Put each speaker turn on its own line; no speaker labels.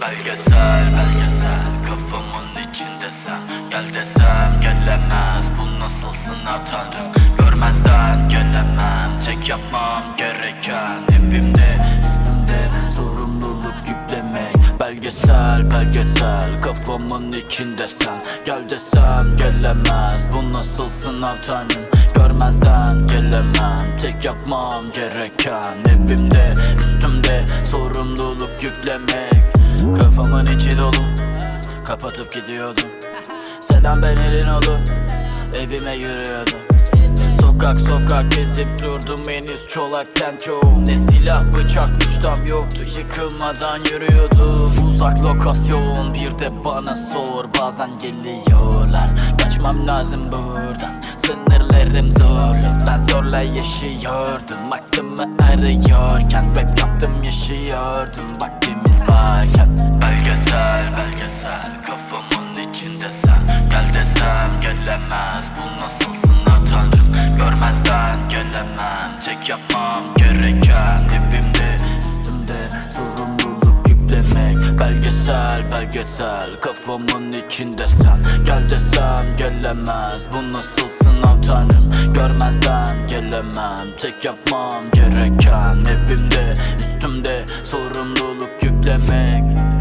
Belgesel belgesel. Kafamın içinde sen. Gel desem gelemez. Bu nasıl sınav tanrım? Görmezden gelemem. Tek yapmam gereken Evimde üstümde sorumluluk yüklemek. Belgesel belgesel. Kafamın içinde sen. Gel desem gelemez. Bu nasıl sınav tanrım? Görmezden gelemem. Tek yapmam gereken Evimde üstümde sorumluluk yüklemek Kafamın içi dolu. Kapatıp gidiyordum. Selam ben elin olu Evime yürüyordum. Sokak sokak gezip durdum henüz. Çolakken çoğum. Ne silah bıçak güçtem yoktu. Yıkılmadan yürüyordum. Uzak lokasyon. Bir de bana sor. Bazen geliyorlar. Kaçmam lazım buradan. Sınırlarım zorlu. Ben zorla yaşıyordum. Aklımı arıyorken Rap yaptım yaşıyordum. Vaktimiz varken desem gelemez bu nasıl sınav Görmezden gelemem tek yapmam gereken Evimde üstümde sorumluluk yüklemek Belgesel belgesel. Kafamın içinde sen Gel desem gelemez bu nasıl sınav Görmezden gelemem tek yapmam gereken Evimde üstümde sorumluluk yüklemek